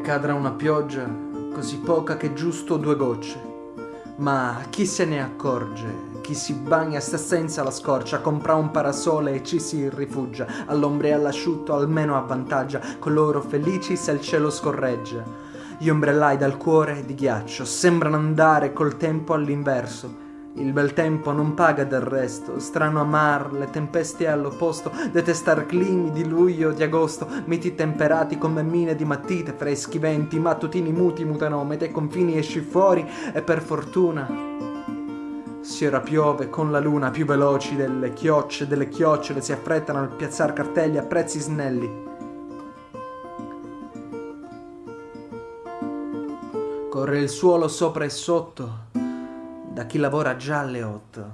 cadrà una pioggia così poca che giusto due gocce. Ma chi se ne accorge? Chi si bagna sta senza la scorcia, compra un parasole e ci si rifugia, all'ombra e all'asciutto almeno avvantaggia, coloro felici se il cielo scorreggia. Gli ombrellai dal cuore di ghiaccio sembrano andare col tempo all'inverso, il bel tempo non paga del resto, strano amar, le tempeste all'opposto, detestar climi di luglio di agosto, miti temperati come mine di mattite, freschi venti, mattutini muti mutanometri, confini esci fuori e per fortuna si ora piove con la luna più veloci delle chiocce, delle chiocciole si affrettano al piazzar cartelli a prezzi snelli. Corre il suolo sopra e sotto, da chi lavora già alle otto.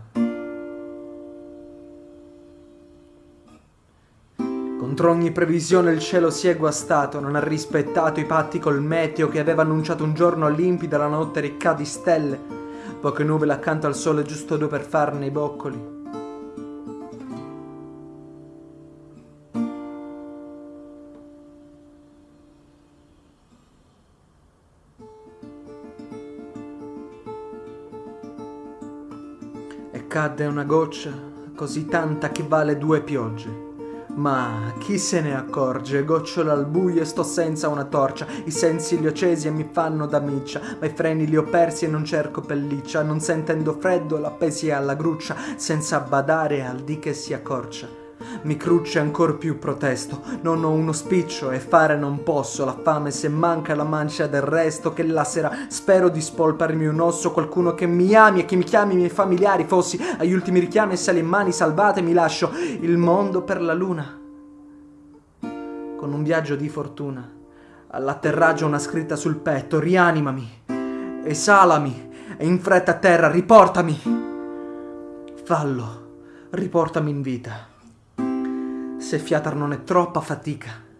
Contro ogni previsione il cielo si è guastato, non ha rispettato i patti col meteo che aveva annunciato un giorno limpido la notte ricca di stelle, poche nuvole accanto al sole giusto due per farne i boccoli. Cadde una goccia così tanta che vale due piogge. Ma chi se ne accorge? Gocciola al buio e sto senza una torcia. I sensi li ho accesi e mi fanno da miccia. Ma i freni li ho persi e non cerco pelliccia. Non sentendo freddo l'appesi alla gruccia, senza badare al di che si accorcia. Mi crucce ancor più protesto, non ho uno spiccio e fare non posso, la fame se manca la mancia del resto, che la sera spero di spolparmi un osso, qualcuno che mi ami e che mi chiami i miei familiari, fossi agli ultimi richiami e sale in mani salvate mi lascio il mondo per la luna. Con un viaggio di fortuna, all'atterraggio una scritta sul petto, rianimami, esalami e in fretta a terra, riportami. Fallo, riportami in vita se fiatar non è troppa fatica.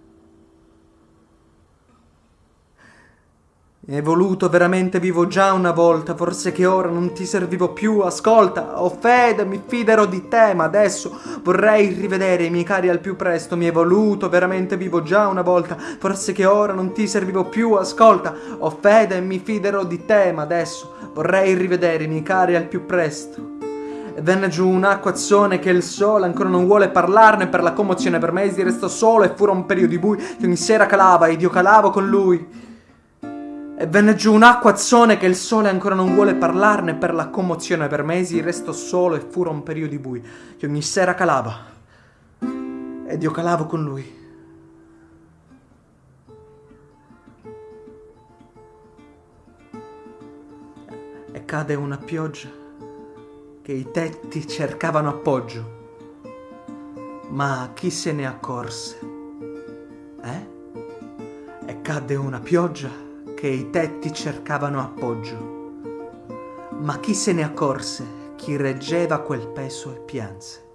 È voluto veramente vivo già una volta, forse che ora non ti servivo più, ascolta, ho fede, mi fiderò di te, ma adesso vorrei rivedere i miei cari al più presto, mi è voluto veramente vivo già una volta, forse che ora non ti servivo più, ascolta, ho fede, mi fiderò di te, ma adesso vorrei rivedere i miei cari al più presto venne giù un acquazzone che il sole ancora non vuole parlarne per la commozione. Per mesi restò solo e furono un periodo di bui che ogni sera calava ed io calavo con lui. E venne giù un acquazzone che il sole ancora non vuole parlarne per la commozione. Per mesi restò solo e furono un periodo di bui che ogni sera calava ed io calavo con lui. E cade una pioggia che i tetti cercavano appoggio. Ma chi se ne accorse? Eh? E cadde una pioggia che i tetti cercavano appoggio. Ma chi se ne accorse? Chi reggeva quel peso e pianse?